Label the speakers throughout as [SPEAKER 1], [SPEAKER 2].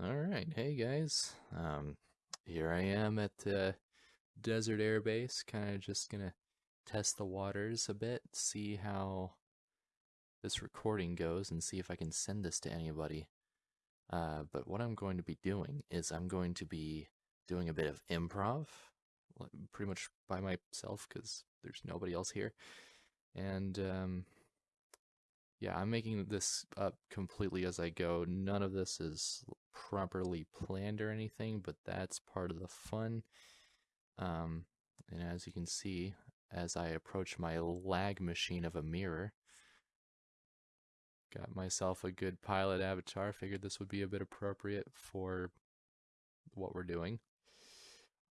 [SPEAKER 1] Alright, hey guys. Um, here I am at the Desert Air Base, kind of just gonna test the waters a bit, see how this recording goes, and see if I can send this to anybody. Uh, but what I'm going to be doing is I'm going to be doing a bit of improv, pretty much by myself, because there's nobody else here. And, um, yeah, I'm making this up completely as I go. None of this is properly planned or anything, but that's part of the fun. Um, and as you can see, as I approach my lag machine of a mirror, got myself a good pilot avatar. Figured this would be a bit appropriate for what we're doing.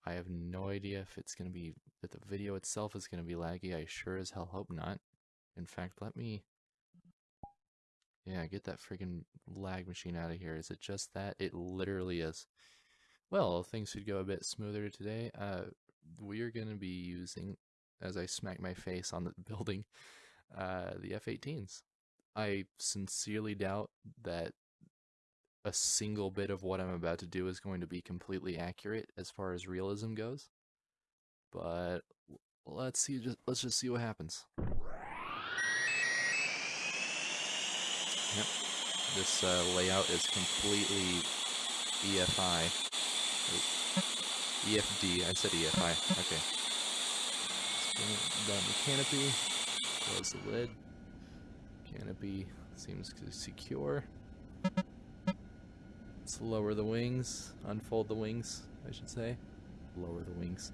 [SPEAKER 1] I have no idea if it's going to be, that the video itself is going to be laggy. I sure as hell hope not. In fact, let me yeah, get that freaking lag machine out of here. Is it just that? It literally is. Well, things should go a bit smoother today. Uh, we are going to be using, as I smack my face on the building, uh, the F-18s. I sincerely doubt that a single bit of what I'm about to do is going to be completely accurate as far as realism goes. But let's see. Just let's just see what happens. Yep. This uh, layout is completely EFI. EFD. I said EFI. Okay. Down the canopy. Close the lid. Canopy seems secure. Let's lower the wings. Unfold the wings, I should say. Lower the wings.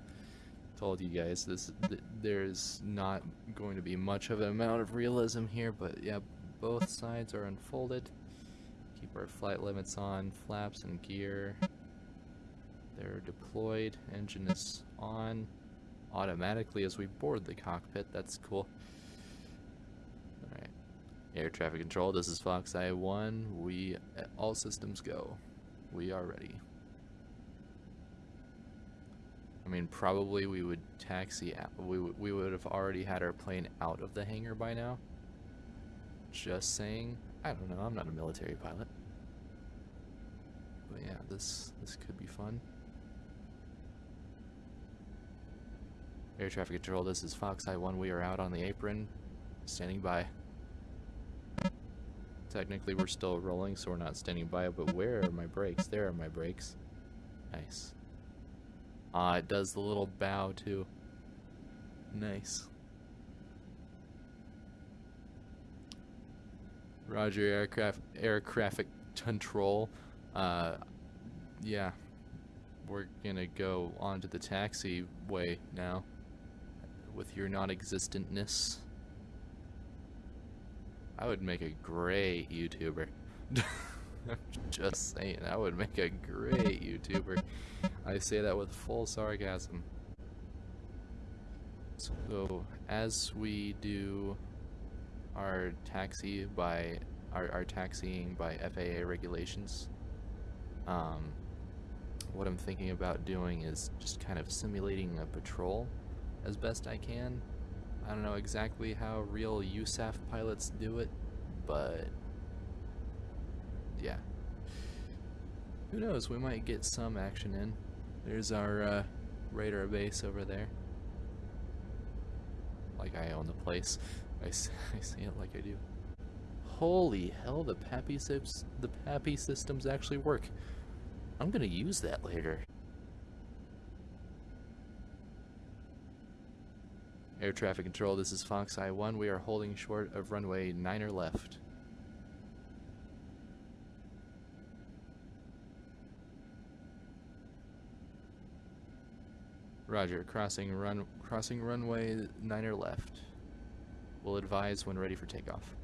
[SPEAKER 1] Told you guys this. Th there's not going to be much of an amount of realism here, but yeah, both sides are unfolded. Keep our flight limits on, flaps and gear. They're deployed, engine is on automatically as we board the cockpit. That's cool. Alright. Air traffic control, this is Fox I-1, We, all systems go. We are ready. I mean, probably we would taxi, we, we would have already had our plane out of the hangar by now. Just saying. I don't know, I'm not a military pilot. But yeah, this this could be fun. Air traffic control, this is Fox Eye 1. We are out on the apron, standing by. Technically, we're still rolling, so we're not standing by, but where are my brakes? There are my brakes. Nice. Ah, it does the little bow, too. Nice. Roger, aircraft aircraft control. Uh, yeah, we're gonna go onto the taxiway now with your non-existentness. I would make a great YouTuber. Just saying, I would make a great YouTuber. I say that with full sarcasm. So, as we do our taxi by our, our taxiing by FAA regulations. Um, what I'm thinking about doing is just kind of simulating a patrol as best I can. I don't know exactly how real USAF pilots do it, but yeah. Who knows, we might get some action in. There's our uh, radar base over there. Like I own the place. I, I it like I do. Holy hell, the PAPI, the PAPI systems actually work. I'm gonna use that later. Air traffic control, this is Fox Eye 1. We are holding short of runway 9 or left. Roger, crossing run crossing runway 9 or left. We'll advise when ready for takeoff.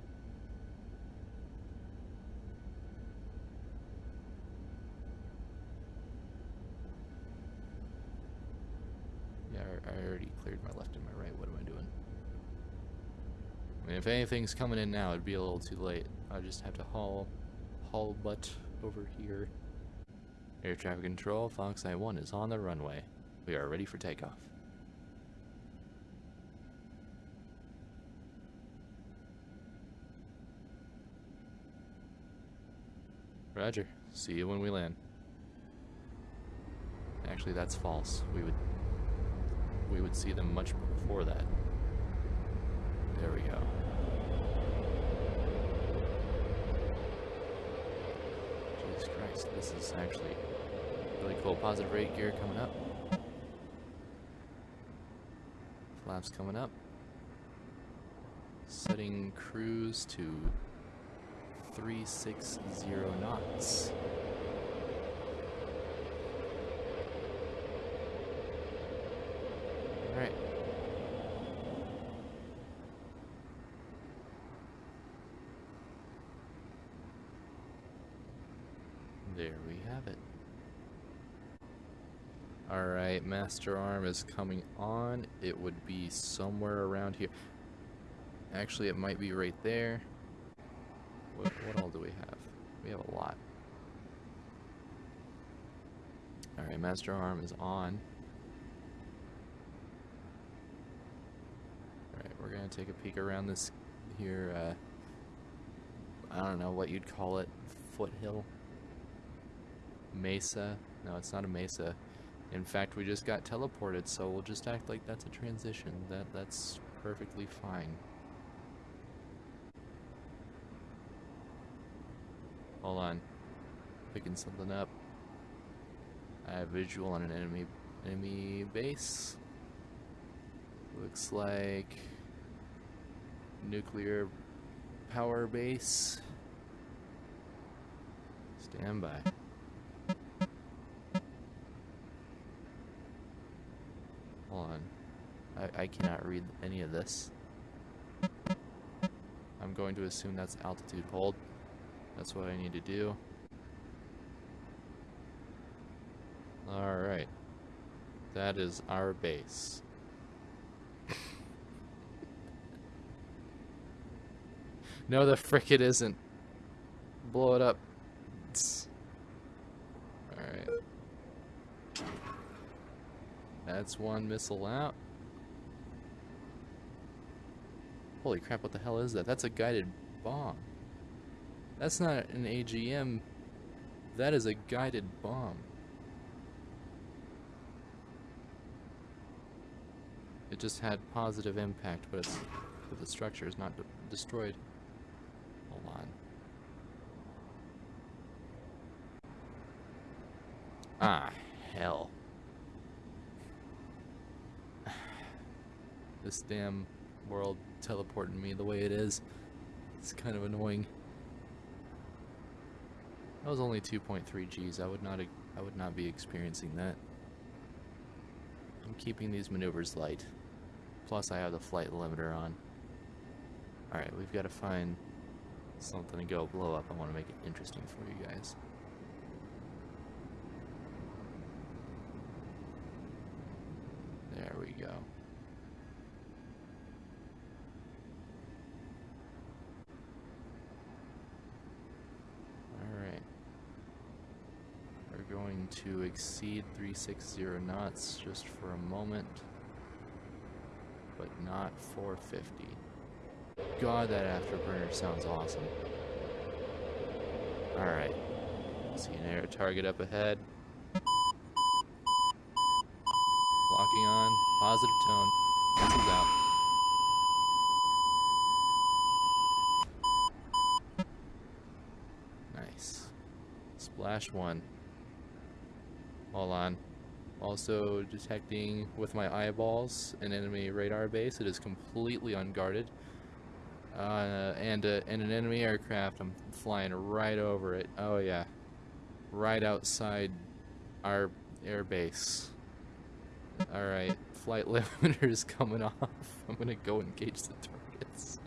[SPEAKER 1] Yeah, I already cleared my left and my right. What am I doing? I mean, if anything's coming in now, it'd be a little too late. I just have to haul, haul butt over here. Air traffic control, Fox Eye 1 is on the runway. We are ready for takeoff. Roger. See you when we land. Actually, that's false. We would we would see them much before that. There we go. Jesus Christ, this is actually really cool. Positive rate gear coming up. Flaps coming up. Setting cruise to 360 knots. Alright. There we have it. Alright, Master Arm is coming on. It would be somewhere around here. Actually, it might be right there. What, what all do we have? We have a lot. Alright, Master Arm is on. Alright, we're gonna take a peek around this here, uh, I don't know what you'd call it, foothill? Mesa? No, it's not a mesa. In fact, we just got teleported, so we'll just act like that's a transition. That That's perfectly fine. Hold on. Picking something up. I have visual on an enemy enemy base. Looks like nuclear power base. Stand by. Hold on. I, I cannot read any of this. I'm going to assume that's altitude hold. That's what I need to do. Alright. That is our base. no, the frick it isn't. Blow it up. Alright. That's one missile out. Holy crap, what the hell is that? That's a guided bomb. That's not an AGM. That is a guided bomb. It just had positive impact, but it's but the structure is not de destroyed. Hold on. Ah, hell. this damn world teleporting me the way it is. It's kind of annoying. That was only 2.3 Gs. I would not I would not be experiencing that. I'm keeping these maneuvers light. Plus I have the flight limiter on. Alright, we've got to find something to go blow up. I want to make it interesting for you guys. There we go. Going to exceed 360 knots just for a moment, but not 450. God, that afterburner sounds awesome. Alright. See an air target up ahead. Locking on. Positive tone. Missiles out. Nice. Splash one. Hold on. Also detecting with my eyeballs an enemy radar base. It is completely unguarded. Uh, and, uh, and an enemy aircraft. I'm flying right over it. Oh yeah. Right outside our air base. Alright, flight limiter is coming off. I'm gonna go engage the targets.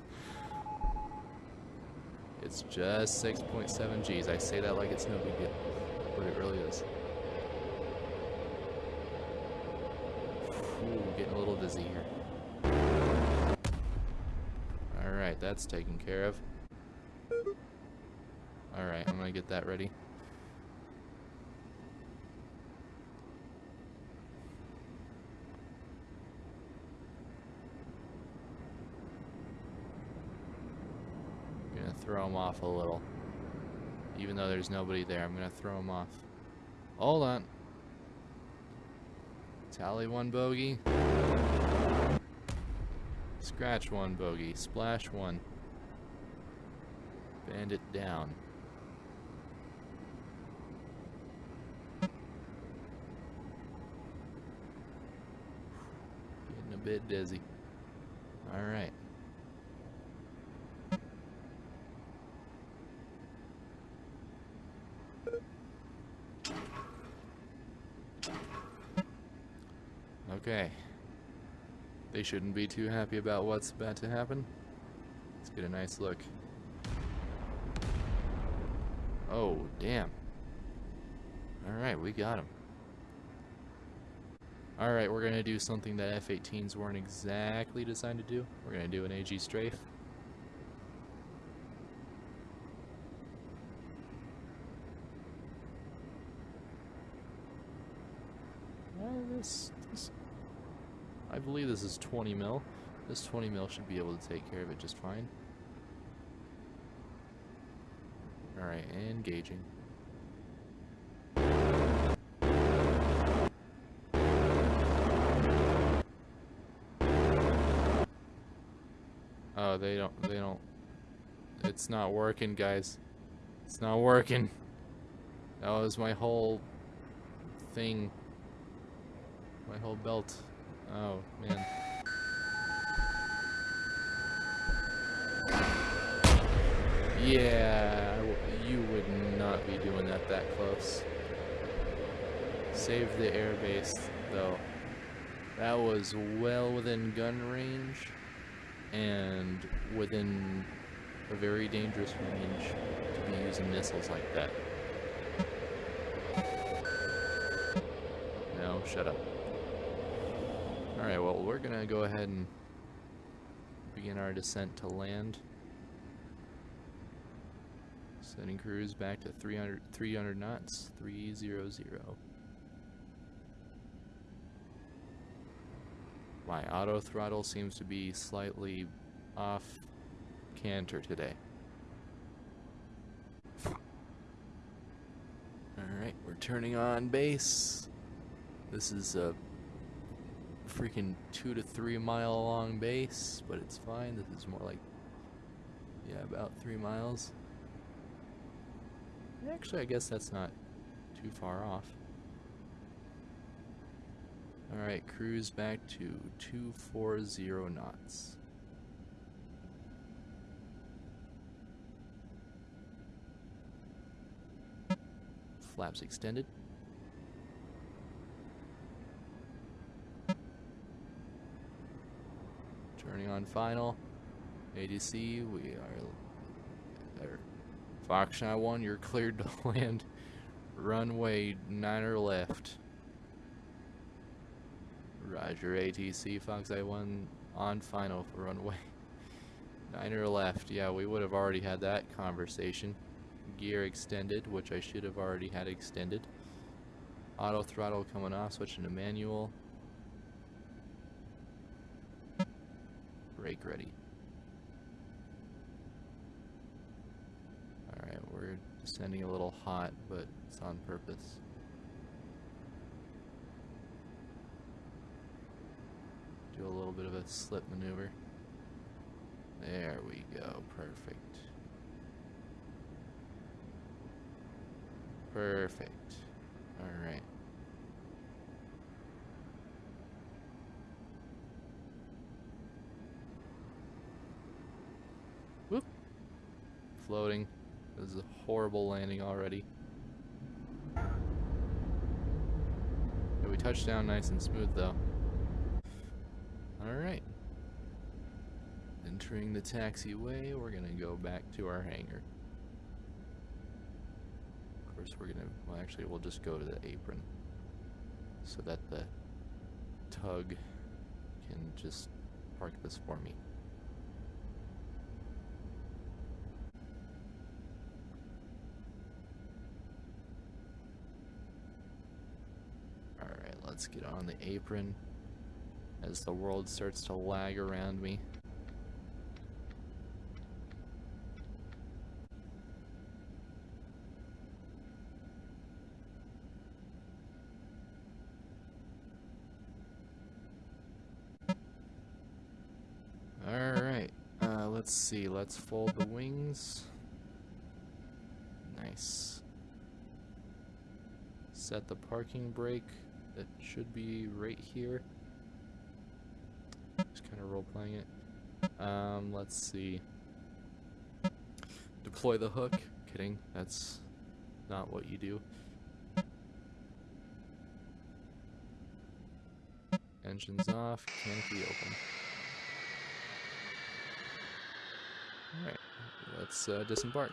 [SPEAKER 1] It's just 6.7 Gs. I say that like it's no big deal, but it really is. Ooh, getting a little dizzy here. Alright, that's taken care of. Alright, I'm gonna get that ready. Gonna throw him off a little. Even though there's nobody there, I'm gonna throw him off. Hold on. Tally one bogey. Scratch one bogey. Splash one. Bandit down. Getting a bit dizzy. Alright. Okay. They shouldn't be too happy about what's about to happen. Let's get a nice look. Oh, damn. Alright, we got him. Alright, we're going to do something that F-18s weren't exactly designed to do. We're going to do an AG strafe. This, this, I believe this is 20 mil. This 20 mil should be able to take care of it just fine. Alright, engaging. Oh, they don't, they don't, it's not working, guys. It's not working. That was my whole thing. My whole belt. Oh, man. Yeah, you would not be doing that that close. Save the airbase, though. That was well within gun range and within a very dangerous range to be using missiles like that. No, shut up. Alright, well, we're gonna go ahead and begin our descent to land. Setting cruise back to 300, 300 knots, 300. My auto throttle seems to be slightly off canter today. Alright, we're turning on base. This is a freaking two to three mile long base, but it's fine. This is more like, yeah, about three miles. Actually, I guess that's not too far off. Alright, cruise back to 240 knots. Flaps extended. Turning on final. ATC, we are... are Foxtrot 1, you're cleared to land. Runway 9 or left. Roger, ATC, Fox I-1 on final for runway. Niner left. Yeah, we would have already had that conversation. Gear extended, which I should have already had extended. Auto throttle coming off, switching to manual. Brake ready. Alright, we're descending a little hot, but it's on purpose. Do a little bit of a slip maneuver. There we go, perfect. Perfect. Alright. Floating. This is a horrible landing already. Yeah, we touched down nice and smooth though. Alright. Entering the taxiway, we're gonna go back to our hangar. Of course, we're gonna, well, actually, we'll just go to the apron so that the tug can just park this for me. let's get on the apron as the world starts to lag around me. Alright, uh, let's see, let's fold the wings. Nice. Set the parking brake. It should be right here. Just kind of role playing it. Um, let's see. Deploy the hook. Kidding. That's not what you do. Engines off. Canopy open. Alright. Let's uh, disembark.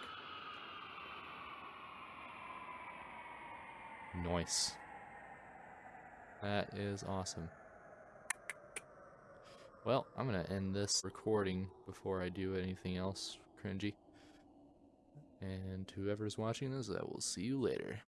[SPEAKER 1] Nice. That is awesome. Well, I'm going to end this recording before I do anything else cringy. And whoever's watching this, I will see you later.